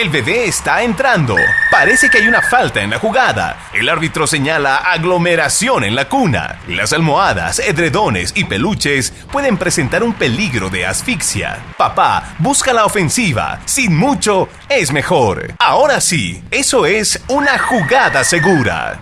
El bebé está entrando. Parece que hay una falta en la jugada. El árbitro señala aglomeración en la cuna. Las almohadas, edredones y peluches pueden presentar un peligro de asfixia. Papá, busca la ofensiva. Sin mucho, es mejor. Ahora sí, eso es una jugada segura.